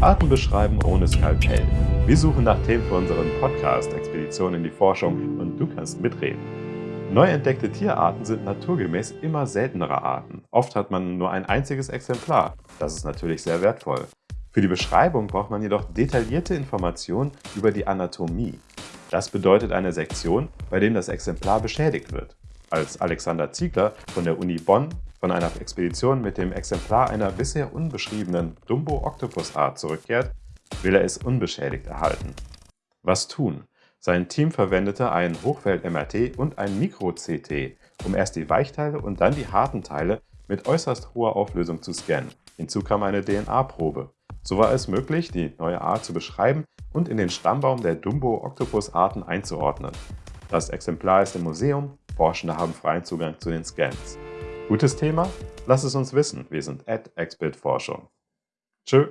Arten beschreiben ohne Skalpell. Wir suchen nach Themen für unseren Podcast Expedition in die Forschung und du kannst mitreden. Neu entdeckte Tierarten sind naturgemäß immer seltenere Arten. Oft hat man nur ein einziges Exemplar. Das ist natürlich sehr wertvoll. Für die Beschreibung braucht man jedoch detaillierte Informationen über die Anatomie. Das bedeutet eine Sektion, bei dem das Exemplar beschädigt wird. Als Alexander Ziegler von der Uni Bonn von einer Expedition mit dem Exemplar einer bisher unbeschriebenen Dumbo-Oktopus-Art zurückkehrt, will er es unbeschädigt erhalten. Was tun? Sein Team verwendete ein Hochfeld-MRT und ein Mikro-CT, um erst die Weichteile und dann die harten Teile mit äußerst hoher Auflösung zu scannen. Hinzu kam eine DNA-Probe. So war es möglich, die neue Art zu beschreiben und in den Stammbaum der Dumbo-Oktopus-Arten einzuordnen. Das Exemplar ist im Museum, Forschende haben freien Zugang zu den Scans. Gutes Thema? Lass es uns wissen. Wir sind at Expertforschung.